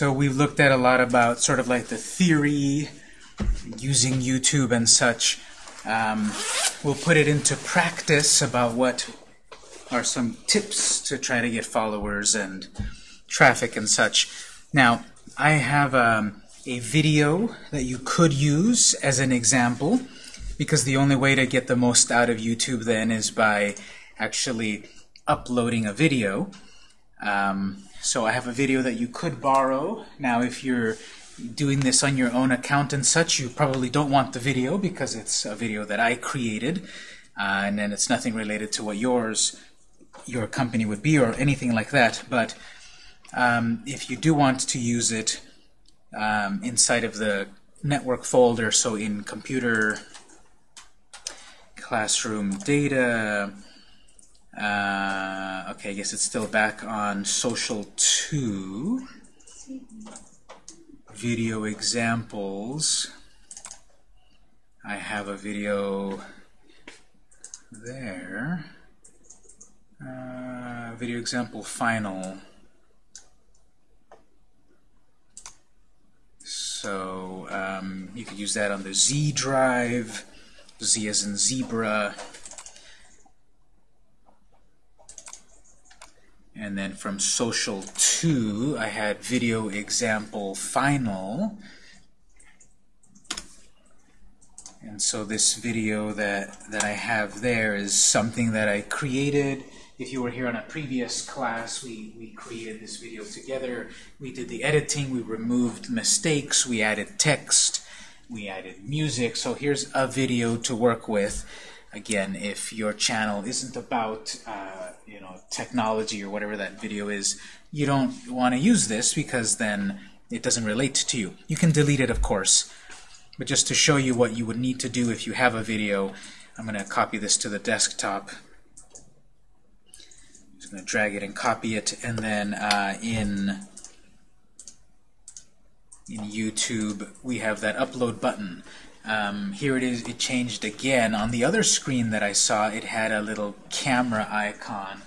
So we've looked at a lot about sort of like the theory, using YouTube and such. Um, we'll put it into practice about what are some tips to try to get followers and traffic and such. Now, I have um, a video that you could use as an example because the only way to get the most out of YouTube then is by actually uploading a video. Um, so I have a video that you could borrow. Now if you're doing this on your own account and such, you probably don't want the video because it's a video that I created uh, and then it's nothing related to what yours, your company would be or anything like that. But um, if you do want to use it um, inside of the network folder, so in computer, classroom data, uh, okay, I guess it's still back on Social 2. Video examples. I have a video there. Uh, video example final. So um, you could use that on the Z drive, Z as in zebra. And then from social 2, I had video example final. And so this video that, that I have there is something that I created. If you were here on a previous class, we, we created this video together. We did the editing, we removed mistakes, we added text, we added music. So here's a video to work with. Again, if your channel isn't about uh, technology or whatever that video is, you don't want to use this because then it doesn't relate to you. You can delete it, of course, but just to show you what you would need to do if you have a video, I'm going to copy this to the desktop. I'm just going to drag it and copy it, and then uh, in in YouTube we have that upload button. Um, here it is, it changed again. On the other screen that I saw, it had a little camera icon.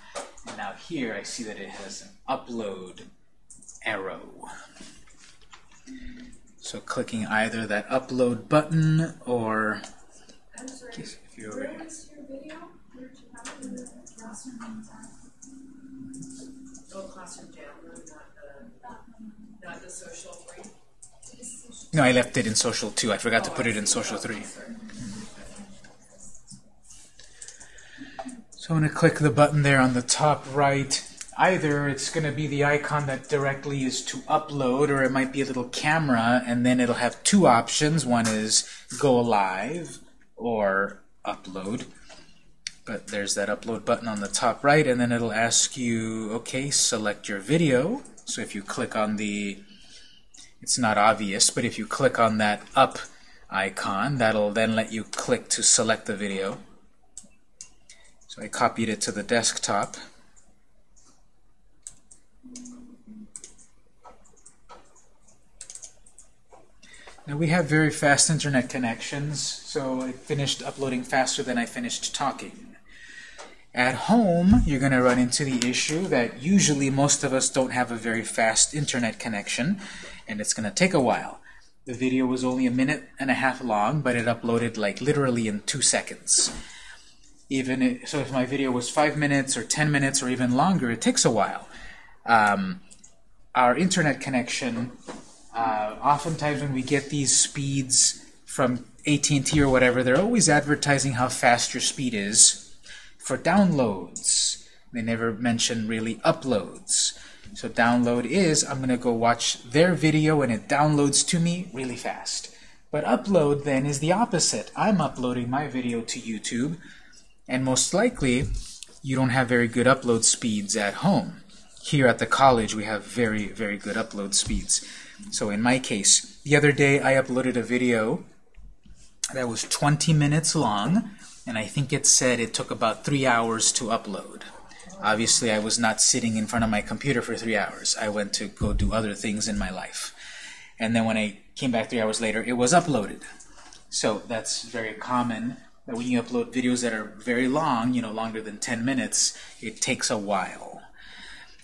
And now here I see that it has an upload arrow. So clicking either that upload button or sorry, if was your video? Where did you have the classroom? Oh, classroom not the, not the social three. No, I left it in Social 2. I forgot to put it in Social 3. So I'm going to click the button there on the top right. Either it's going to be the icon that directly is to upload, or it might be a little camera, and then it'll have two options. One is go live or upload. But there's that upload button on the top right, and then it'll ask you, okay, select your video. So if you click on the it's not obvious, but if you click on that up icon, that'll then let you click to select the video. So I copied it to the desktop. Now we have very fast internet connections, so I finished uploading faster than I finished talking. At home, you're going to run into the issue that usually most of us don't have a very fast internet connection, and it's going to take a while. The video was only a minute and a half long, but it uploaded like literally in two seconds. Even so, if my video was five minutes or ten minutes or even longer, it takes a while. Um, our internet connection, uh, oftentimes when we get these speeds from AT&T or whatever, they're always advertising how fast your speed is for downloads. They never mention really uploads. So download is, I'm going to go watch their video and it downloads to me really fast. But upload then is the opposite. I'm uploading my video to YouTube and most likely you don't have very good upload speeds at home. Here at the college we have very, very good upload speeds. So in my case, the other day I uploaded a video that was 20 minutes long and I think it said it took about three hours to upload. Obviously, I was not sitting in front of my computer for three hours. I went to go do other things in my life. And then when I came back three hours later, it was uploaded. So that's very common that when you upload videos that are very long, you know, longer than 10 minutes, it takes a while.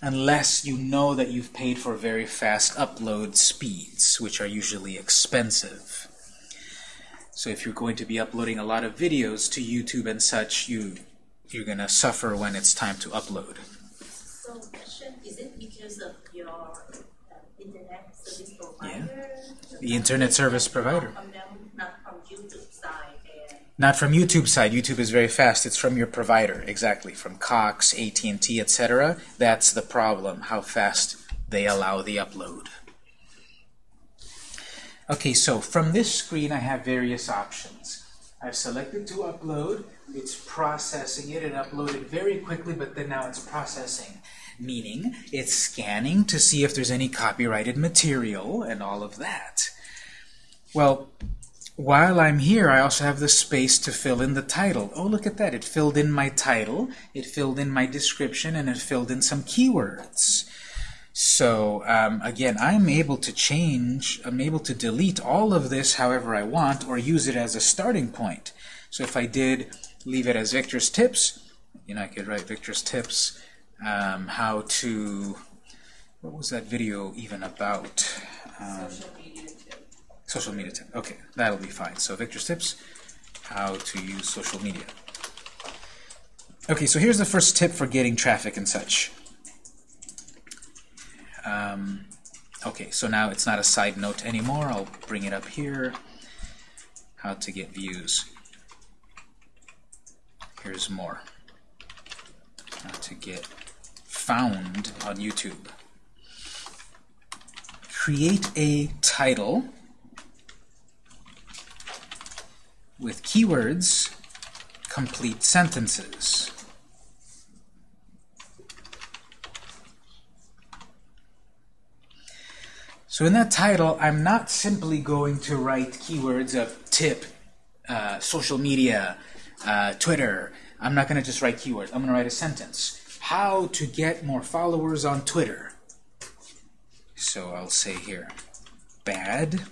unless you know that you've paid for very fast upload speeds, which are usually expensive. So if you're going to be uploading a lot of videos to YouTube and such, you, you're going to suffer when it's time to upload. So question, is it because of your uh, internet service provider? Yeah. The internet service provider. Not from YouTube side. YouTube is very fast. It's from your provider, exactly. From Cox, AT&T, etc. That's the problem, how fast they allow the upload. Okay, so from this screen I have various options. I've selected to upload. It's processing it and uploaded very quickly, but then now it's processing. Meaning, it's scanning to see if there's any copyrighted material and all of that. Well, while I'm here, I also have the space to fill in the title. Oh, look at that. It filled in my title, it filled in my description, and it filled in some keywords. So, um, again, I'm able to change, I'm able to delete all of this however I want, or use it as a starting point. So if I did leave it as Victor's Tips, you know, I could write Victor's Tips, um, how to, what was that video even about? Um, Social media tip. Social media tip. Okay, that'll be fine. So Victor's tips, how to use social media. Okay, so here's the first tip for getting traffic and such. Um, okay, so now it's not a side note anymore. I'll bring it up here. How to get views. Here's more. How to get found on YouTube. Create a title with keywords, complete sentences. So in that title, I'm not simply going to write keywords of tip, uh, social media, uh, Twitter. I'm not going to just write keywords. I'm going to write a sentence. How to get more followers on Twitter. So I'll say here, bad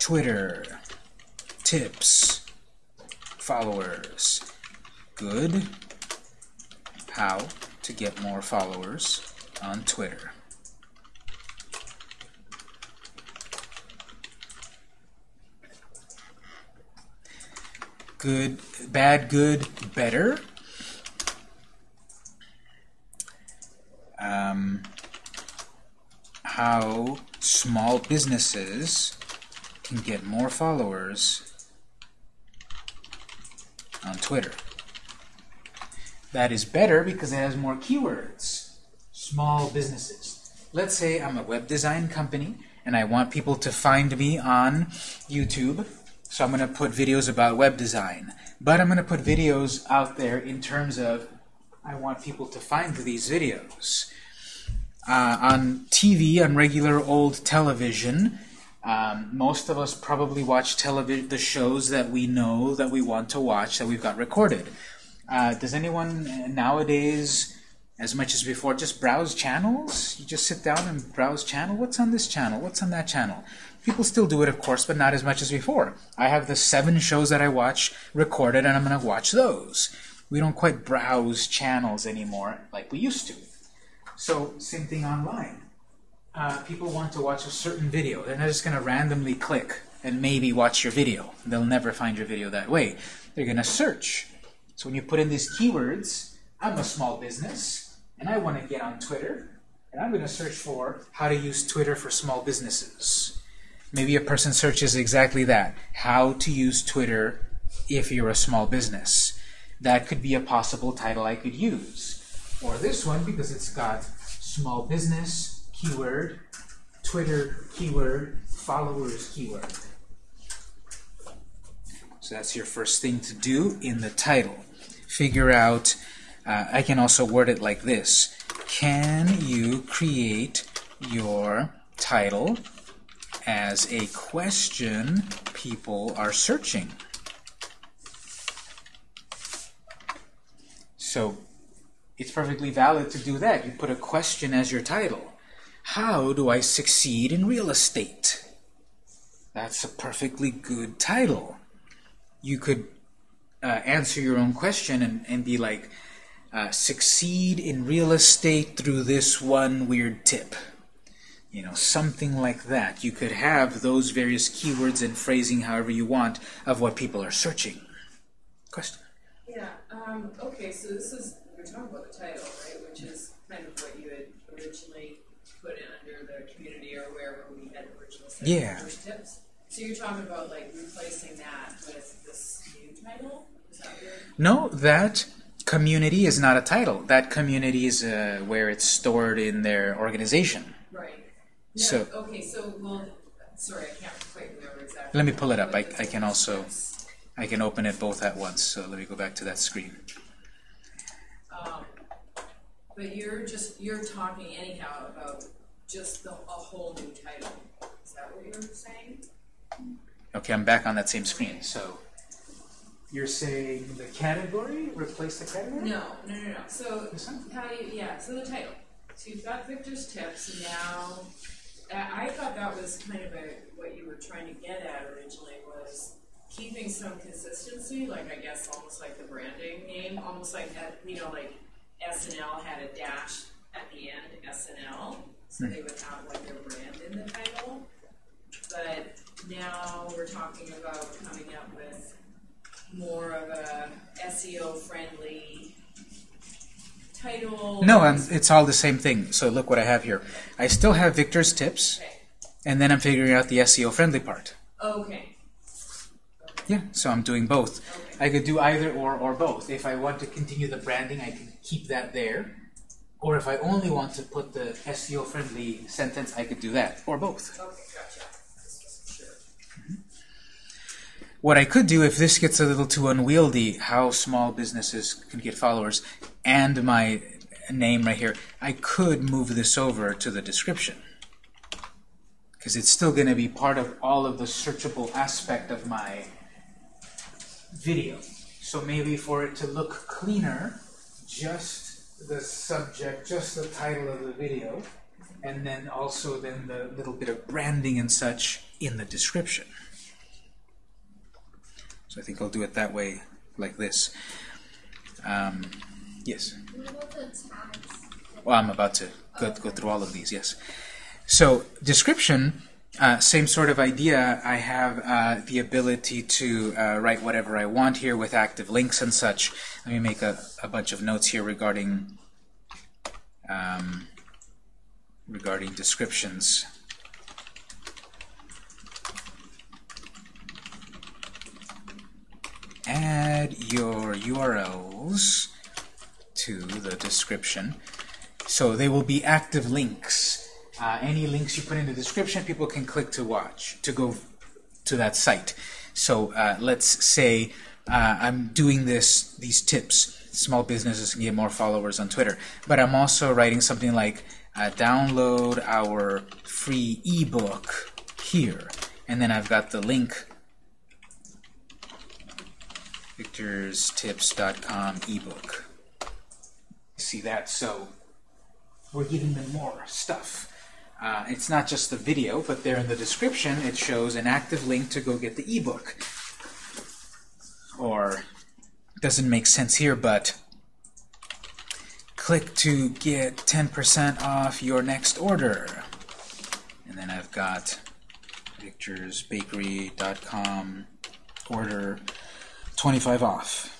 Twitter tips, followers, good, how to get more followers on Twitter. Good, bad, good, better. Um, how small businesses can get more followers on Twitter. That is better because it has more keywords. Small businesses. Let's say I'm a web design company and I want people to find me on YouTube. So I'm going to put videos about web design. But I'm going to put videos out there in terms of I want people to find these videos. Uh, on TV, on regular old television, um, most of us probably watch television, the shows that we know that we want to watch that we've got recorded. Uh, does anyone nowadays, as much as before, just browse channels? You just sit down and browse channel. What's on this channel? What's on that channel? People still do it, of course, but not as much as before. I have the seven shows that I watch recorded, and I'm going to watch those. We don't quite browse channels anymore like we used to. So, same thing online uh, people want to watch a certain video. They're not just going to randomly click and maybe watch your video. They'll never find your video that way. They're going to search. So when you put in these keywords, I'm a small business, and I want to get on Twitter, and I'm going to search for how to use Twitter for small businesses. Maybe a person searches exactly that, how to use Twitter if you're a small business. That could be a possible title I could use. Or this one, because it's got small business, keyword, Twitter keyword, followers keyword. So that's your first thing to do in the title. Figure out, uh, I can also word it like this. Can you create your title as a question people are searching? So it's perfectly valid to do that. You put a question as your title. How do I succeed in real estate? That's a perfectly good title. You could uh, answer your own question and, and be like, uh, succeed in real estate through this one weird tip. You know, something like that. You could have those various keywords and phrasing however you want of what people are searching. Question? Yeah, um, okay, so this is, we're talking about the title, right, which is kind of what you had originally put in under the community or wherever we had originally said Yeah. first tips. So you're talking about like replacing that with this new title? Is that? No, that community is not a title. That community is uh, where it's stored in their organization. Right. No, So- okay, so well, sorry, I can't quite remember exactly. Let me pull it up. I- I can also- I can open it both at once, so let me go back to that screen. But you're just, you're talking anyhow about just the, a whole new title. Is that what you're saying? Okay, I'm back on that same screen. So you're saying the category? Replace the category? No, no, no, no. So This one? how you, yeah, so the title. So you've got Victor's tips and now, I I thought that was kind of a, what you were trying to get at originally was keeping some consistency, like I guess almost like the branding name, almost like that, you know, like SNL had a dash at the end, SNL, so they would have like their brand in the title. But now we're talking about coming up with more of a SEO friendly title. No, I'm, it's all the same thing. So look what I have here. I still have Victor's tips, Okay. and then I'm figuring out the SEO friendly part. Okay. Yeah, so I'm doing both. Okay. I could do either or or both. If I want to continue the branding, I can keep that there. Or if I only want to put the SEO friendly sentence, I could do that, or both. Okay, gotcha. Wasn't. Mm-hmm. What I could do if this gets a little too unwieldy, how small businesses can get followers, and my name right here, I could move this over to the description. Because it's still going to be part of all of the searchable aspect of my video. So maybe for it to look cleaner, just the subject, just the title of the video, and then also then the little bit of branding and such in the description. So I think I'll do it that way, like this. Um, yes. What about the tags? Well, I'm about to go, go through all of these, yes. So, description, uh, same sort of idea. I have uh, the ability to uh, write whatever I want here with active links and such. Let me make a, a bunch of notes here regarding um, regarding descriptions. Add your URLs to the description. So they will be active links. Uh, any links you put in the description, people can click to watch, to go to that site. So uh, let's say uh, I'm doing this, these tips. Small businesses can get more followers on Twitter. But I'm also writing something like, uh, download our free ebook here. And then I've got the link, victorstips.com ebook. See that? So we're giving them more stuff. Uh, it's not just the video, but there in the description it shows an active link to go get the ebook. Or doesn't make sense here, but click to get 10% off your next order. And then I've got picturesbakery.com order 25 off.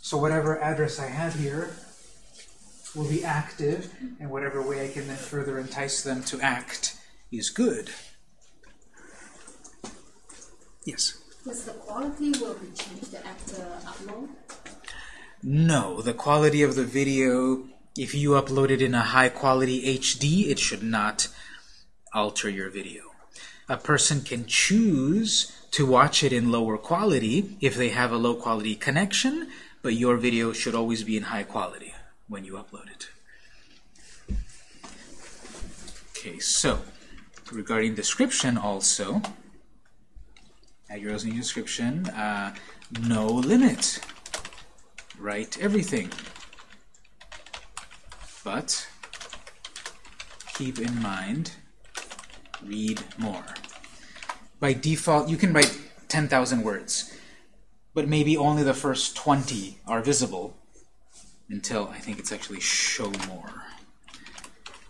So whatever address I have here will be active, and whatever way I can then further entice them to act is good. Yes? Yes, the quality will be changed after uh, upload. No, the quality of the video, if you upload it in a high quality HD, it should not alter your video. A person can choose to watch it in lower quality if they have a low quality connection, but your video should always be in high quality when you upload it. Okay, so regarding description also, add your new description, uh, no limit. Write everything. But keep in mind, read more. By default, you can write 10,000 words, but maybe only the first 20 are visible, until I think it's actually show more.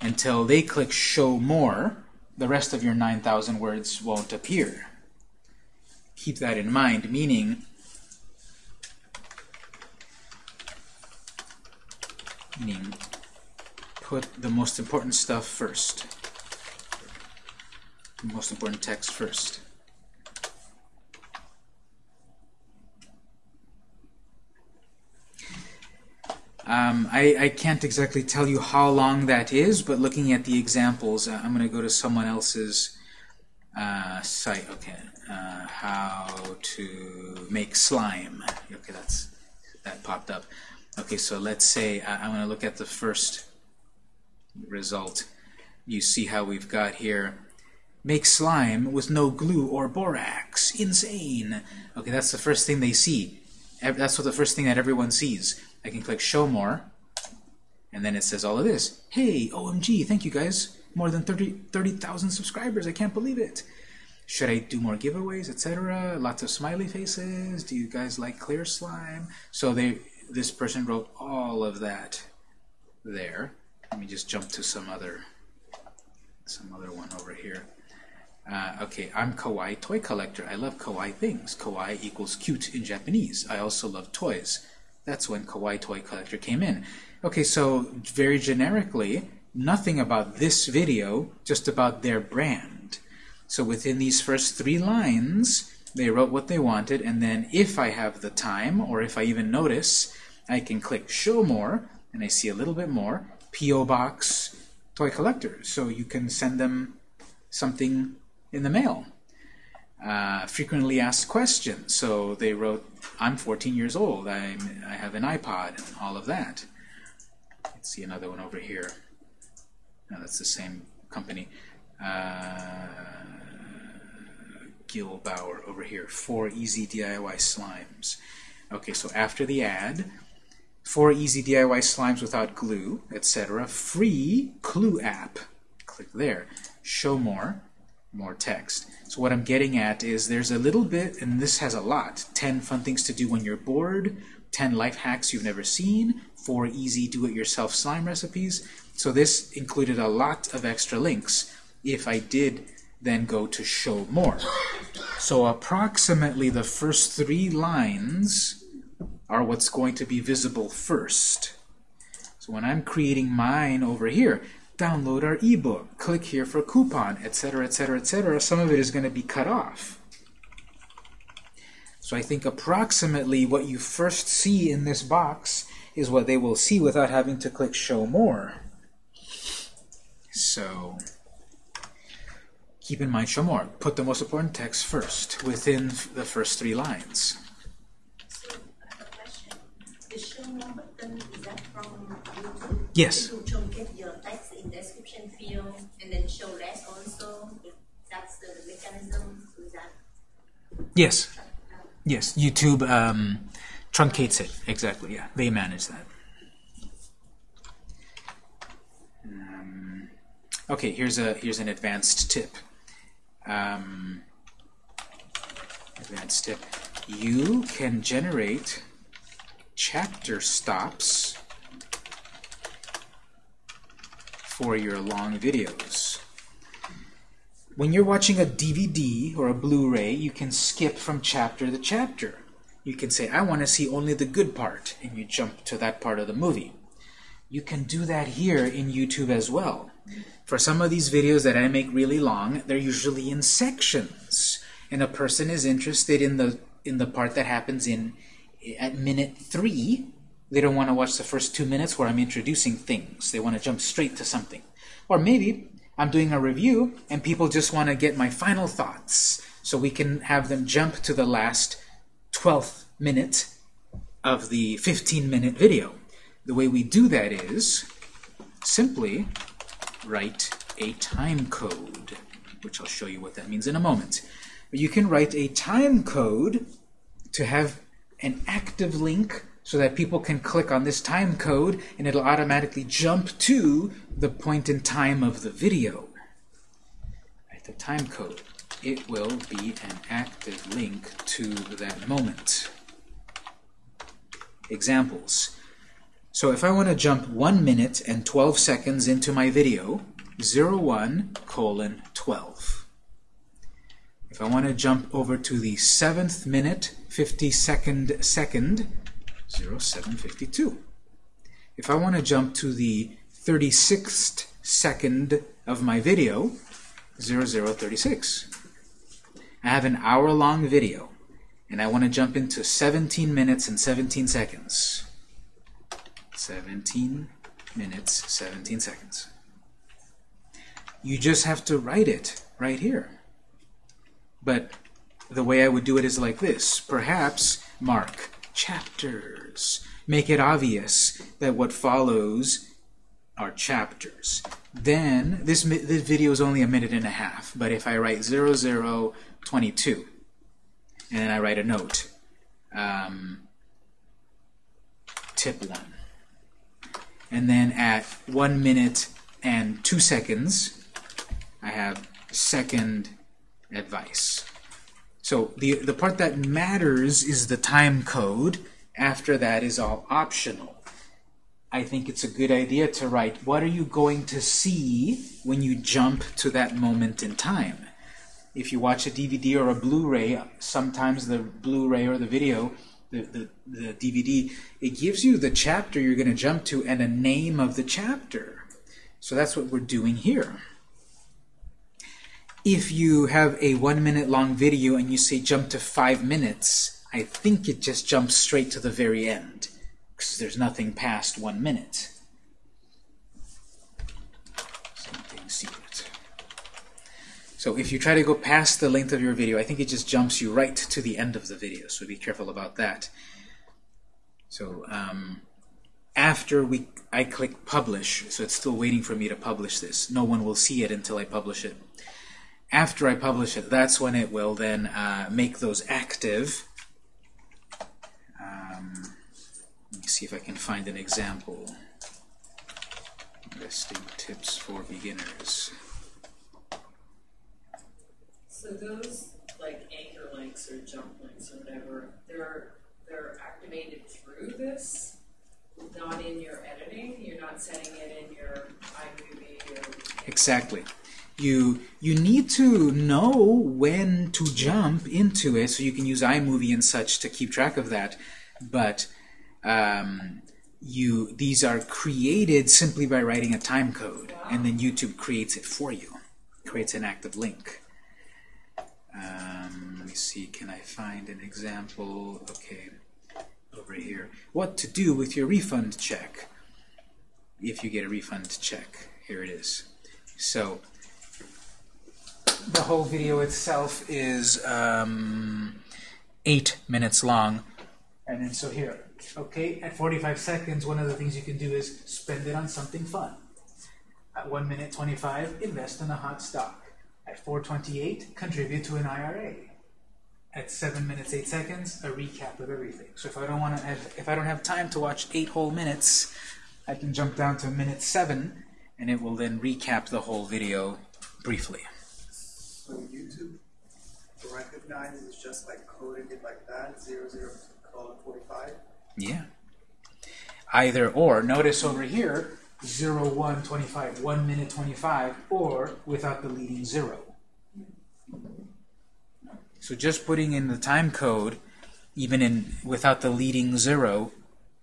Until they click show more, the rest of your 9,000 words won't appear. Keep that in mind, meaning meaning put the most important stuff first. The most important text first. Um, I, I can't exactly tell you how long that is, but looking at the examples, uh, I'm going to go to someone else's uh, site. Okay, uh, how to make slime. Okay, that's that popped up. Okay, so let's say uh, I'm going to look at the first result. You see how we've got here make slime with no glue or borax. Insane. Okay, that's the first thing they see. That's what the first thing that everyone sees. I can click show more, and then it says all of this. Hey, OMG, thank you guys. More than 30 30,000 subscribers. I can't believe it. Should I do more giveaways, etc.? Lots of smiley faces. Do you guys like clear slime? So they, this person wrote all of that there. Let me just jump to some other, some other one over here. Uh, okay, I'm kawaii toy collector. I love kawaii things. Kawaii equals cute in Japanese. I also love toys. That's when kawaii toy collector came in. Okay, so very generically, nothing about this video, just about their brand. So within these first three lines, they wrote what they wanted, and then if I have the time, or if I even notice, I can click Show More, and I see a little bit more. P.O. Box Toy Collector. So you can send them something in the mail. Uh, frequently asked questions. So they wrote, I'm 14 years old, I'm, I have an iPod, and all of that. Let's see another one over here. No, that's the same company. Uh, Gil Bauer over here. Four easy DIY slimes. Okay, so after the ad, four easy DIY slimes without glue, etc. Free Clue app. Click there. Show more. More text. So what I'm getting at is there's a little bit, and this has a lot. 10 fun things to do when you're bored, 10 life hacks you've never seen, 4 easy do-it-yourself slime recipes. So this included a lot of extra links if I did then go to show more. So approximately the first three lines are what's going to be visible first. So when I'm creating mine over here, download our ebook, click here for coupon, etc., etc., etc., some of it is going to be cut off. So I think approximately what you first see in this box is what they will see without having to click show more. So keep in mind show more. Put the most important text first within the first three lines. So I have a question. The show more button is that from YouTube? Yes. Field and then show less also. That's the mechanism, is that Yes. Yes. YouTube um, truncates it. Exactly. Yeah. They manage that. Um, okay. Here's a here's an advanced tip. Um, advanced tip. You can generate chapter stops for your long videos. When you're watching a DVD or a Blu-ray, you can skip from chapter to chapter. You can say, I want to see only the good part, and you jump to that part of the movie. You can do that here in YouTube as well. For some of these videos that I make really long, they're usually in sections, and a person is interested in the in the part that happens in at minute three. They don't want to watch the first two minutes where I'm introducing things. They want to jump straight to something. Or maybe I'm doing a review and people just want to get my final thoughts. So we can have them jump to the last 12th minute of the 15 minute video. The way we do that is simply write a time code, which I'll show you what that means in a moment. You can write a time code to have an active link so that people can click on this time code and it'll automatically jump to the point in time of the video. Write the time code. It will be an active link to that moment. Examples. So if I want to jump 1 minute and 12 seconds into my video, 01 colon 12. If I want to jump over to the 7th minute, 52nd second, 0752. If I want to jump to the 36th second of my video, 0036. I have an hour-long video, and I want to jump into 17 minutes and 17 seconds. 17 minutes, 17 seconds. You just have to write it right here. But the way I would do it is like this. Perhaps mark chapters. Make it obvious that what follows are chapters. Then, this, this video is only a minute and a half, but if I write 0022, and then I write a note, um, tip 1, and then at 1 minute and 2 seconds, I have second advice. So the, the part that matters is the time code. After that is all optional. I think it's a good idea to write what are you going to see when you jump to that moment in time. If you watch a DVD or a Blu-ray, sometimes the Blu-ray or the video, the, the, the DVD, it gives you the chapter you're going to jump to and a name of the chapter. So that's what we're doing here. If you have a one minute long video and you say jump to five minutes, I think it just jumps straight to the very end because there's nothing past one minute. Something secret. So if you try to go past the length of your video, I think it just jumps you right to the end of the video, so be careful about that. So um, after we, I click publish, so it's still waiting for me to publish this. No one will see it until I publish it. After I publish it, that's when it will then uh, make those active. Um, let me see if I can find an example. Investing tips for beginners. So those like anchor links or jump links or whatever, they're they're activated through this, not in your editing. You're not setting it in your iMovie or Exactly. You you need to know when to jump into it, so you can use iMovie and such to keep track of that. But um, you these are created simply by writing a time code, and then YouTube creates it for you, creates an active link. Um, let me see, can I find an example? Okay, over here. What to do with your refund check if you get a refund check. Here it is. So the whole video itself is um, eight minutes long. And then so here, okay, at 45 seconds, one of the things you can do is spend it on something fun. At 1 minute 25, invest in a hot stock. At 428, contribute to an IRA. At 7 minutes 8 seconds, a recap of everything. So if I don't want to, if I don't have time to watch 8 whole minutes, I can jump down to minute 7 and it will then recap the whole video briefly. So YouTube recognizes just by coding it like that, zero zero colon forty five. Yeah. Either or. Notice over here, 0, 1, 25, 1 minute 25, or without the leading 0. So just putting in the time code, even in without the leading 0,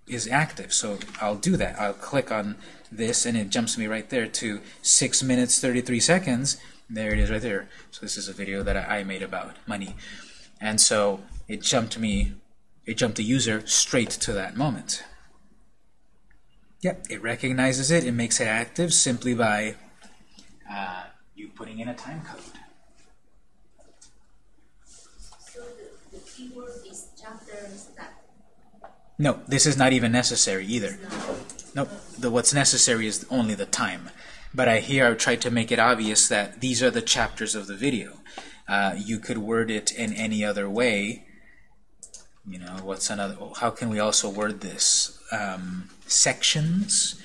is active. So I'll do that. I'll click on this, and it jumps me right there to 6 minutes 33 seconds. There it is right there. So this is a video that I made about money. And so it jumped me, it jumped the user straight to that moment. Yep, it recognizes it, it makes it active simply by uh, you putting in a time code. So the, the keyword is chapters that No, this is not even necessary either. is not Nope, the, what's necessary is only the time. But I here I tried to make it obvious that these are the chapters of the video. Uh, you could word it in any other way. You know, what's another? How can we also word this? Um, sections.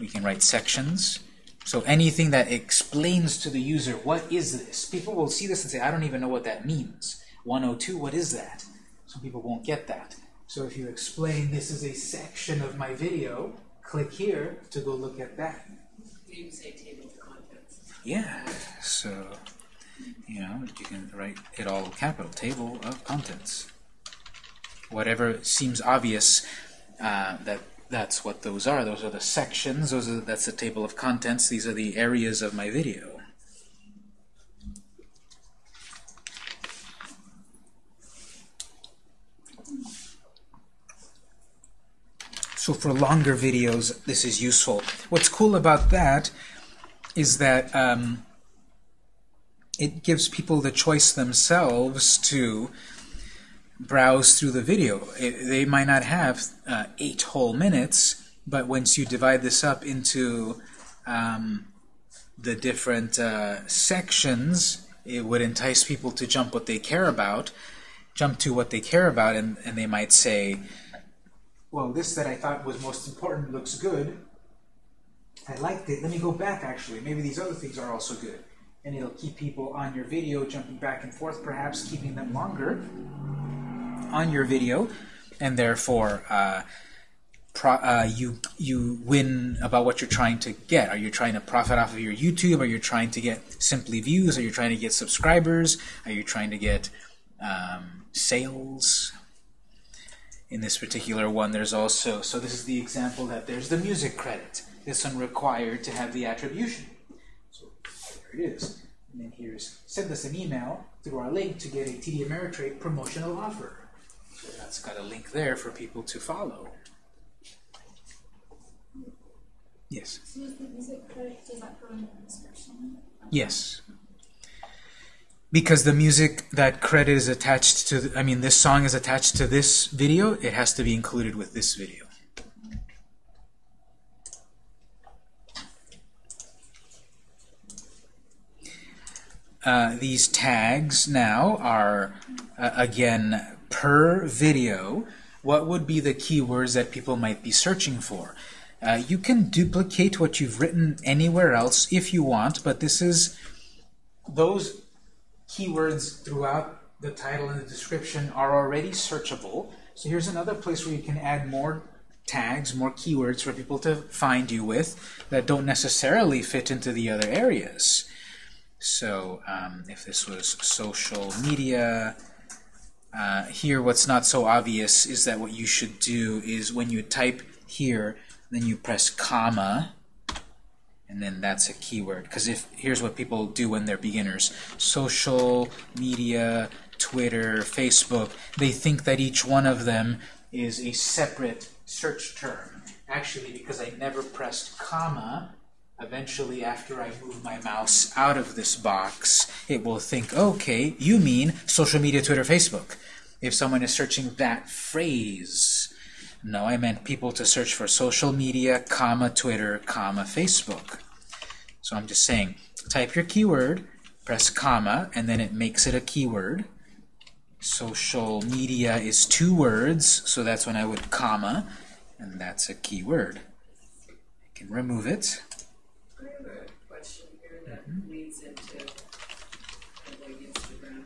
We can write sections. So anything that explains to the user what is this. People will see this and say, I don't even know what that means. 102, what is that? Some people won't get that. So if you explain this is a section of my video, click here to go look at that. You can say table of contents. Yeah, so, you know, you can write it all capital, table of contents. Whatever seems obvious, uh, that that's what those are. Those are the sections, those are, that's the table of contents, these are the areas of my video. So for longer videos, this is useful. What's cool about that is that um, it gives people the choice themselves to browse through the video. It, they might not have uh, eight whole minutes, but once you divide this up into um, the different uh, sections, it would entice people to jump what they care about, jump to what they care about, and, and they might say, well, this that I thought was most important looks good. I liked it. Let me go back, actually. Maybe these other things are also good. And it'll keep people on your video, jumping back and forth, perhaps keeping them longer on your video, and therefore uh, uh, you you win about what you're trying to get. Are you trying to profit off of your YouTube? Are you trying to get simply views? Are you trying to get subscribers? Are you trying to get um, sales? In this particular one, there's also, so this is the example that there's the music credit. This one required to have the attribution. So there it is. And then here's, send us an email through our link to get a TD Ameritrade promotional offer. That's got a link there for people to follow. Yes. So is the music credit, does that go in the description? Yes. Because the music, that credit is attached to, the, I mean, this song is attached to this video, it has to be included with this video. Uh, these tags now are, uh, again, per video. What would be the keywords that people might be searching for? Uh, you can duplicate what you've written anywhere else if you want, but this is those keywords throughout the title and the description are already searchable. So here's another place where you can add more tags, more keywords for people to find you with that don't necessarily fit into the other areas. So um, if this was social media, uh, here what's not so obvious is that what you should do is when you type here, then you press comma, and then that's a keyword. Because if here's what people do when they're beginners: social media, Twitter, Facebook. They think that each one of them is a separate search term. Actually, because I never pressed comma, eventually after I move my mouse out of this box, it will think, okay, you mean social media, Twitter, Facebook. If someone is searching that phrase, no, I meant people to search for social media, comma, Twitter, comma, Facebook. So I'm just saying, type your keyword, press comma, and then it makes it a keyword. Social media is two words, so that's when I would comma, and that's a keyword. I can remove it. I have a question here that leads into like Instagram.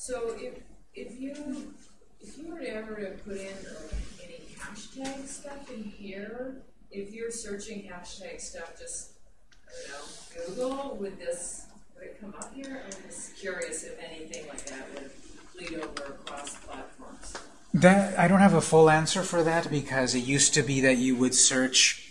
So if if you if you were to ever to put in uh, any hashtag stuff in here, if you're searching hashtag stuff, just I don't know, Google, would this would it come up here? I'm just curious if anything like that would bleed over across platforms. That I don't have a full answer for that because it used to be that you would search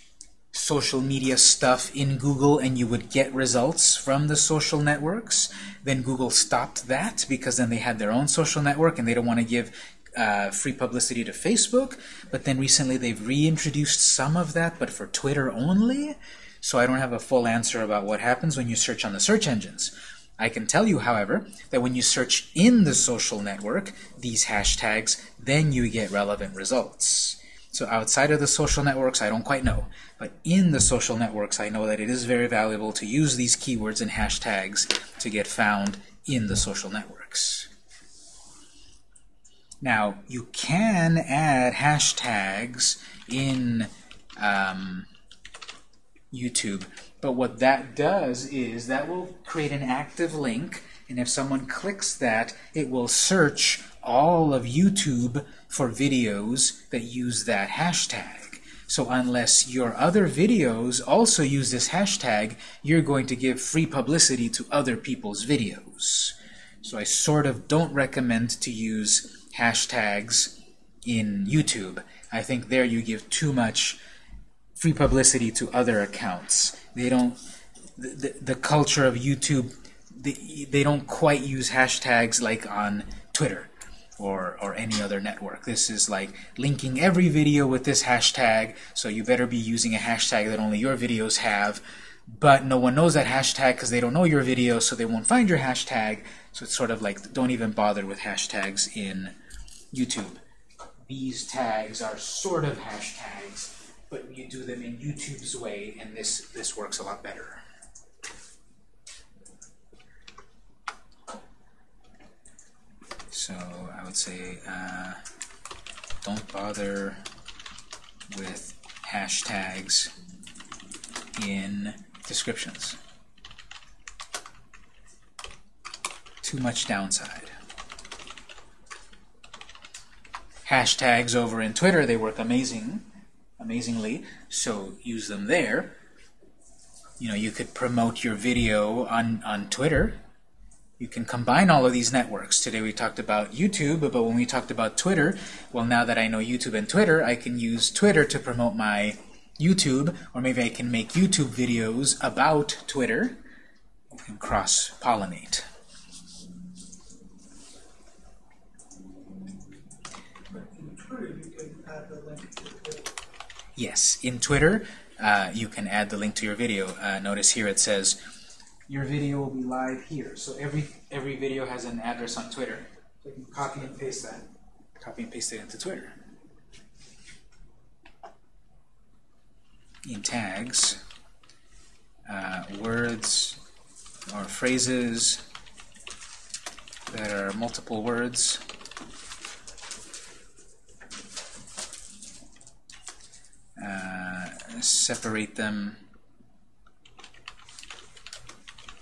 social media stuff in Google and you would get results from the social networks. Then Google stopped that because then they had their own social network and they don't want to give uh, free publicity to Facebook. But then recently they've reintroduced some of that, but for Twitter only. So I don't have a full answer about what happens when you search on the search engines. I can tell you, however, that when you search in the social network, these hashtags, then you get relevant results. So outside of the social networks, I don't quite know. But in the social networks, I know that it is very valuable to use these keywords and hashtags to get found in the social networks. Now, you can add hashtags in um, YouTube, but what that does is that will create an active link And if someone clicks that, it will search all of YouTube for videos that use that hashtag. So unless your other videos also use this hashtag, you're going to give free publicity to other people's videos. So I sort of don't recommend to use hashtags in YouTube. I think there you give too much free publicity to other accounts. They don't, the, the, the culture of YouTube, they, they don't quite use hashtags like on Twitter or, or any other network. This is like linking every video with this hashtag, so you better be using a hashtag that only your videos have, but no one knows that hashtag because they don't know your video, so they won't find your hashtag. So it's sort of like, don't even bother with hashtags in YouTube. These tags are sort of hashtags, but you do them in YouTube's way, and this, this works a lot better. So I would say uh, don't bother with hashtags in descriptions. Too much downside. Hashtags over in Twitter, they work amazing, amazingly, so use them there. You know, you could promote your video on, on Twitter. You can combine all of these networks. Today we talked about YouTube, but when we talked about Twitter, well, now that I know YouTube and Twitter, I can use Twitter to promote my YouTube, or maybe I can make YouTube videos about Twitter. Can cross-pollinate. Yes, in Twitter, uh, you can add the link to your video. Uh, notice here it says, your video will be live here. So every, every video has an address on Twitter. So you can copy and paste that. Copy and paste it into Twitter. In tags, uh, words or phrases that are multiple words. Uh, separate them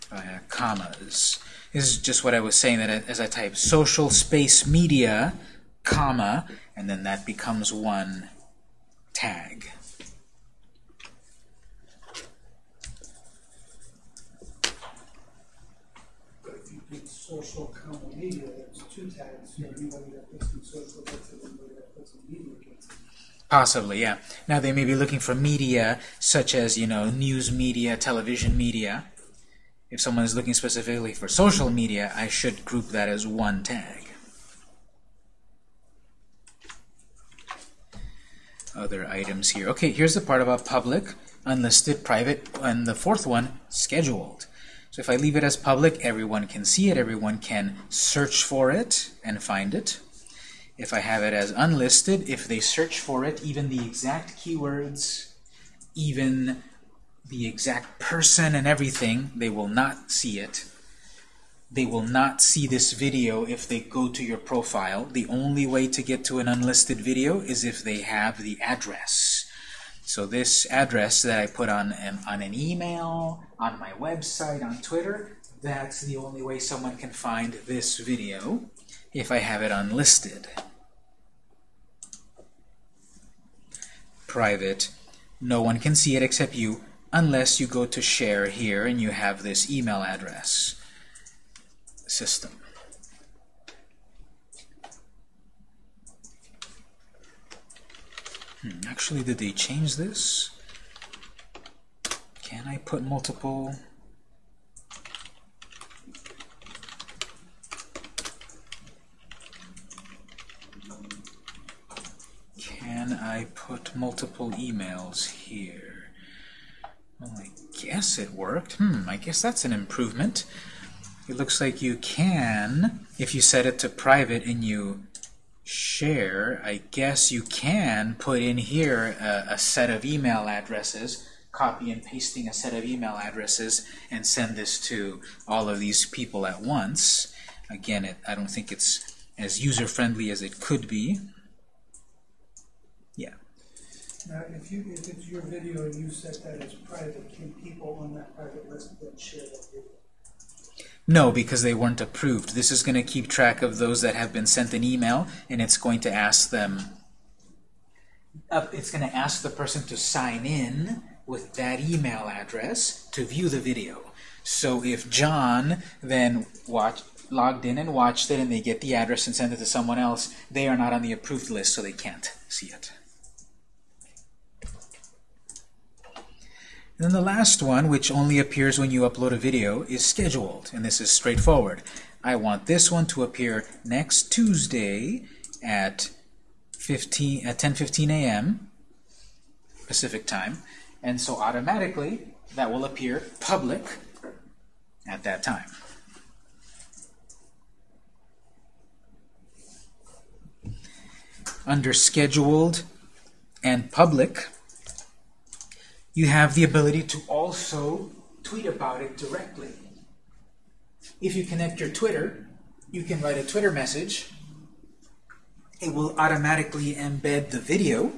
by commas. This is just what I was saying, that as I type social space media, comma, and then that becomes one tag. But if you put social comma media, that's two tags, so anybody that puts in social gets it, anybody that puts in media gets it. Possibly, yeah. Now they may be looking for media such as, you know, news media, television media. If someone is looking specifically for social media, I should group that as one tag. Other items here. Okay, here's the part about public, unlisted, private, and the fourth one, scheduled. So if I leave it as public, everyone can see it, everyone can search for it and find it. If I have it as unlisted, if they search for it, even the exact keywords, even the exact person and everything, they will not see it. They will not see this video if they go to your profile. The only way to get to an unlisted video is if they have the address. So this address that I put on an, on an email, on my website, on Twitter, that's the only way someone can find this video if I have it unlisted. Private, no one can see it except you unless you go to share here and you have this email address system. Hmm, actually, did they change this? Can I put multiple? Can I put multiple emails here? Well, I guess it worked. Hmm, I guess that's an improvement. It looks like you can, if you set it to private and you share, I guess you can put in here a, a set of email addresses, copy and pasting a set of email addresses, and send this to all of these people at once. Again, it, I don't think it's as user-friendly as it could be. Now, if you, if it's your video and you set that as private, can people on that private list then share that video? No, because they weren't approved. This is going to keep track of those that have been sent an email, and it's going to ask them, uh, it's going to ask the person to sign in with that email address to view the video. So if John then watch, logged in and watched it, and they get the address and send it to someone else, they are not on the approved list, so they can't see it. And then the last one, which only appears when you upload a video, is scheduled. And this is straightforward. I want this one to appear next Tuesday at 15 at 10:15 a.m. Pacific time, and so automatically that will appear public at that time. Under scheduled and public, you have the ability to also tweet about it directly. If you connect your Twitter, you can write a Twitter message. It will automatically embed the video,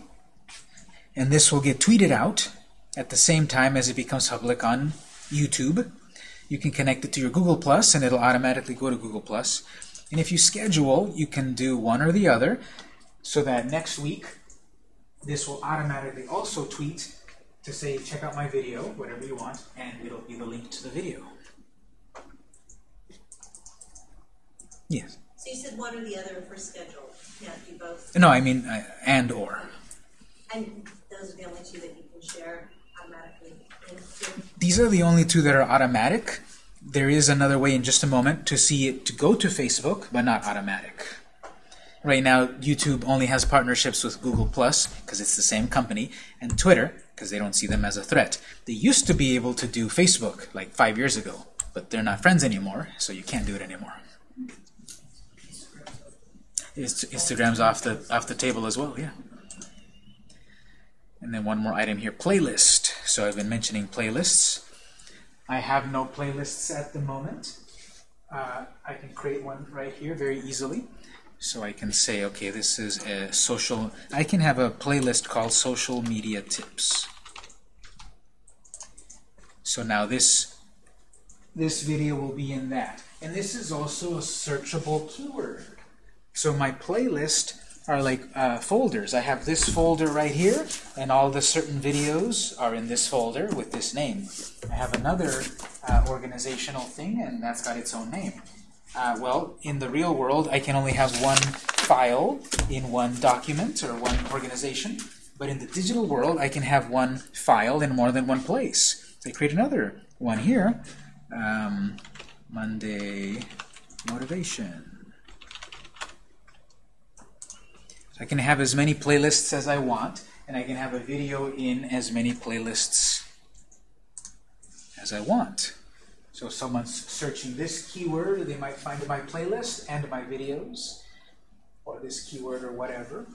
and this will get tweeted out at the same time as it becomes public on YouTube. You can connect it to your Google Plus, and it'll automatically go to Google Plus. And if you schedule, you can do one or the other, so that next week this will automatically also tweet to say, check out my video, whatever you want, and it'll be the link to the video. Yes. So you said one or the other for schedule, can't do both, No, I mean, uh, and or. and those are the only two that you can share automatically. These are the only two that are automatic. There is another way in just a moment to see it to go to Facebook, but not automatic. Right now, YouTube only has partnerships with Google Plus because it's the same company, and Twitter because they don't see them as a threat. They used to be able to do Facebook like five years ago, but they're not friends anymore, so you can't do it anymore. Instagram's off the off the table as well, yeah. And then one more item here, playlist. So I've been mentioning playlists. I have no playlists at the moment. Uh, I can create one right here very easily. So I can say, okay, this is a social, I can have a playlist called social media tips. So now this, this video will be in that. And this is also a searchable keyword. So my playlist are like uh, folders. I have this folder right here, and all the certain videos are in this folder with this name. I have another uh, organizational thing, and that's got its own name. Uh, well, in the real world, I can only have one file in one document or one organization. But in the digital world, I can have one file in more than one place. So I create another one here. Um, Monday motivation. I can have as many playlists as I want, and I can have a video in as many playlists as I want. So if someone's searching this keyword, they might find my playlist and my videos, or this keyword or whatever.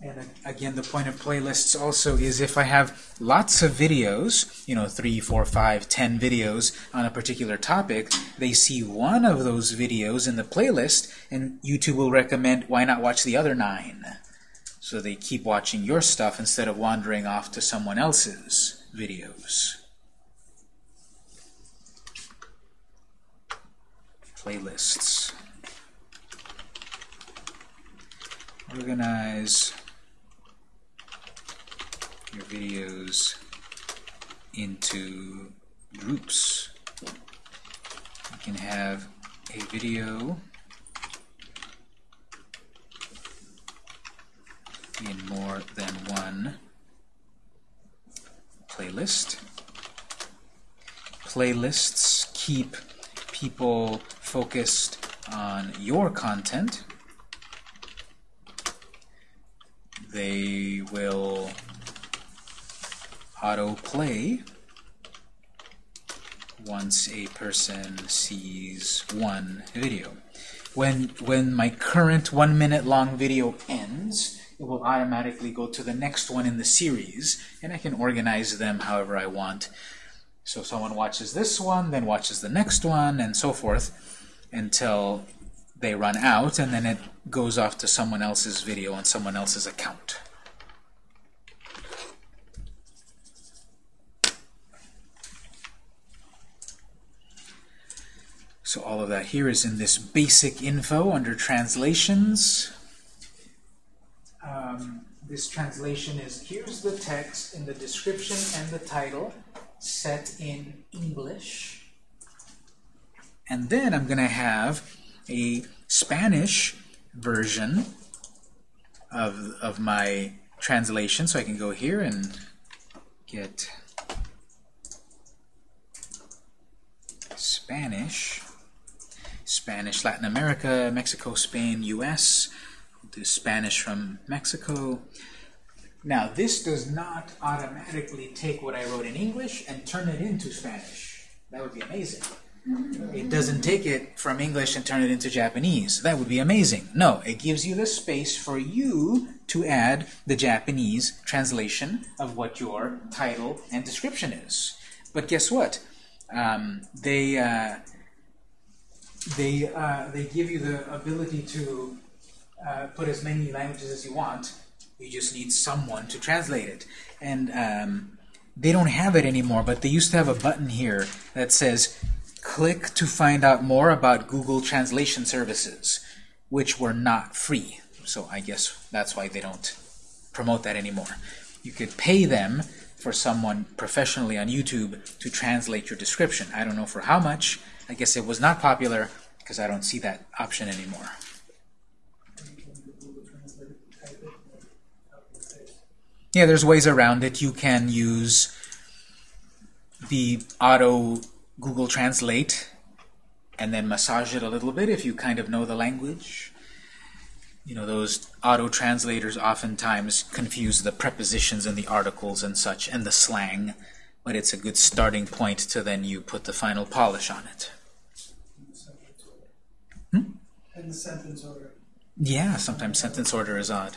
And again, the point of playlists also is if I have lots of videos, you know, three, four, five, ten videos on a particular topic, they see one of those videos in the playlist, and YouTube will recommend why not watch the other nine. So they keep watching your stuff instead of wandering off to someone else's videos. Playlists. Organize your videos into groups. You can have a video in more than one playlist. Playlists keep people focused on your content. They will autoplay once a person sees one video. When, when my current one minute long video ends, it will automatically go to the next one in the series, and I can organize them however I want. So someone watches this one, then watches the next one, and so forth, until they run out, and then it goes off to someone else's video on someone else's account. So all of that here is in this basic info under translations. Um, this translation is here's the text in the description and the title set in English. And then I'm going to have a Spanish version of, of my translation. So I can go here and get Spanish. Spanish, Latin America, Mexico, Spain, US. We'll do Spanish from Mexico. Now, this does not automatically take what I wrote in English and turn it into Spanish. That would be amazing. It doesn't take it from English and turn it into Japanese. That would be amazing. No, it gives you the space for you to add the Japanese translation of what your title and description is. But guess what? Um, they uh, they uh, they give you the ability to uh, put as many languages as you want. You just need someone to translate it, and um, they don't have it anymore. But they used to have a button here that says click to find out more about Google Translation Services, which were not free. So I guess that's why they don't promote that anymore. You could pay them for someone professionally on YouTube to translate your description. I don't know for how much. I guess it was not popular because I don't see that option anymore. Yeah, there's ways around it. You can use the auto Google Translate and then massage it a little bit if you kind of know the language. You know, those auto translators oftentimes confuse the prepositions and the articles and such and the slang, but it's a good starting point to then you put the final polish on it. in the sentence order. Hmm? And the sentence order. Yeah, sometimes sentence order is odd.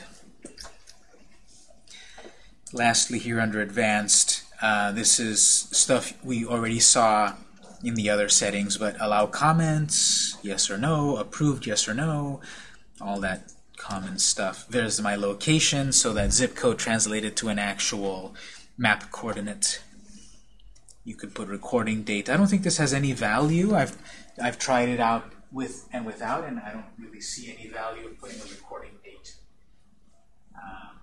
Lastly, here under advanced, uh, this is stuff we already saw in the other settings, but allow comments, yes or no, approved, yes or no, all that common stuff. There's my location, so that zip code translated to an actual map coordinate. You could put recording date. I don't think this has any value. I've I've tried it out with and without, and I don't really see any value of putting a recording date. Um,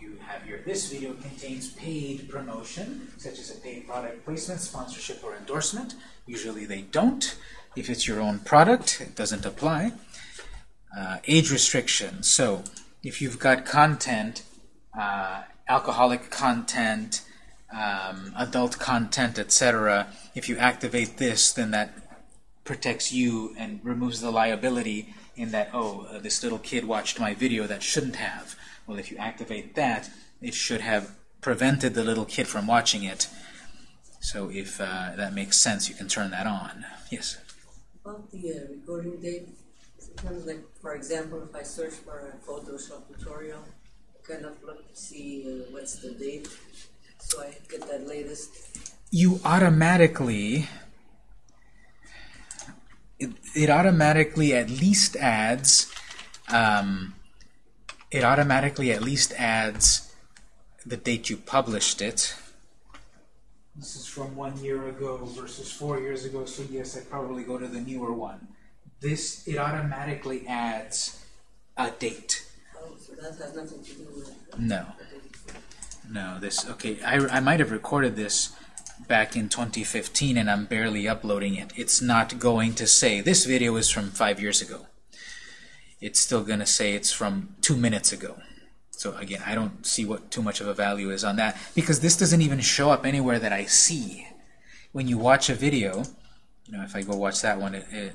you have your this video contains paid promotion, such as a paid product placement, sponsorship, or endorsement. Usually they don't. If it's your own product, it doesn't apply. Uh, age restriction. So if you've got content, uh, alcoholic content, um, adult content, etc., if you activate this, then that protects you and removes the liability in that, oh, uh, this little kid watched my video that shouldn't have. Well, if you activate that, it should have prevented the little kid from watching it. So if uh, that makes sense, you can turn that on. Yes? About the uh, recording date, sometimes like, for example, if I search for a Photoshop tutorial, I kind of look to see uh, what's the date, so I get that latest. you automatically it, it automatically at least adds um, it automatically at least adds the date you published it this is from one year ago versus four years ago so yes I'd probably go to the newer one this it automatically adds a date Oh, so that has nothing to do with no. No, this, okay, I, I might have recorded this back in 2015 and I'm barely uploading it. It's not going to say, this video is from five years ago. It's still going to say it's from two minutes ago. So again, I don't see what too much of a value is on that because this doesn't even show up anywhere that I see. When you watch a video, you know, if I go watch that one, it, it,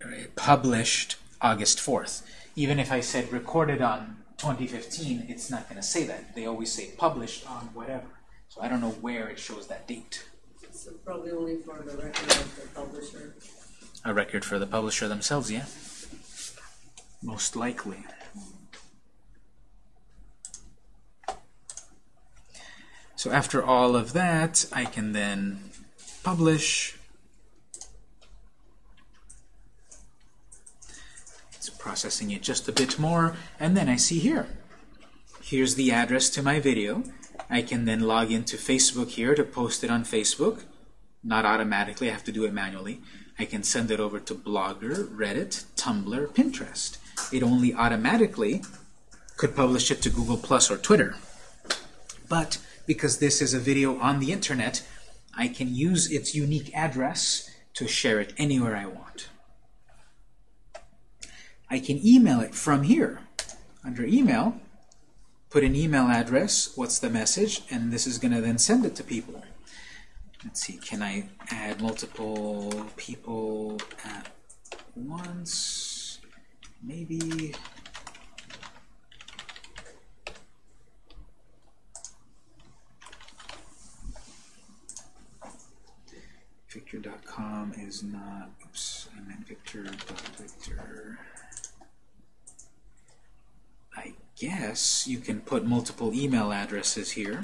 it published August 4th. Even if I said recorded on 2015, it's not going to say that. They always say published on whatever. So I don't know where it shows that date. So probably only for the record of the publisher. A record for the publisher themselves, yeah? Most likely. So after all of that, I can then publish. It's processing it just a bit more, and then I see here. Here's the address to my video. I can then log into Facebook here to post it on Facebook. not automatically, I have to do it manually. I can send it over to Blogger, Reddit, Tumblr, Pinterest. It only automatically could publish it to Google Plus or Twitter. But because this is a video on the internet, I can use its unique address to share it anywhere I want. I can email it from here. Under email, put an email address, what's the message, and this is going to then send it to people. Let's see, can I add multiple people at once? Maybe. Victor.com is not, oops, I meant Victor.Victor. I guess you can put multiple email addresses here.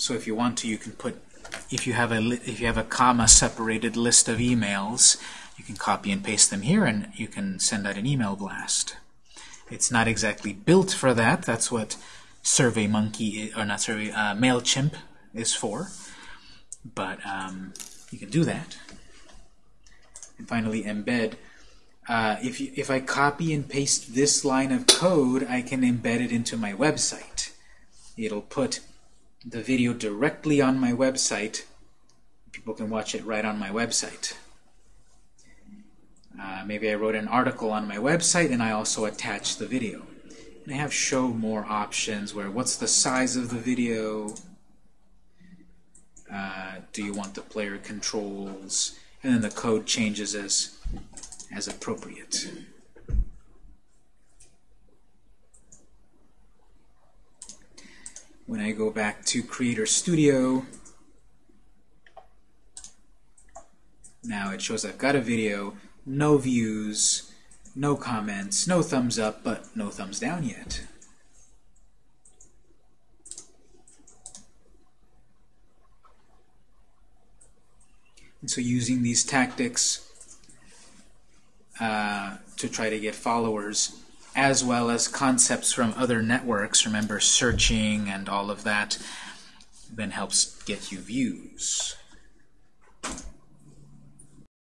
So if you want to, you can put, if you have a if you have a comma separated list of emails, you can copy and paste them here, and you can send out an email blast. It's not exactly built for that. That's what SurveyMonkey or not Survey uh, Mailchimp is for. But um, you can do that. And finally, embed. Uh, if you, if I copy and paste this line of code, I can embed it into my website. It'll put the video directly on my website. People can watch it right on my website. Uh, maybe I wrote an article on my website and I also attach the video. And I have show more options where what's the size of the video? Uh, do you want the player controls? And then the code changes as as appropriate. When I go back to Creator Studio, now it shows I've got a video, no views, no comments, no thumbs up, but no thumbs down yet. And so using these tactics uh, to try to get followers, as well as concepts from other networks, remember searching and all of that, then helps get you views.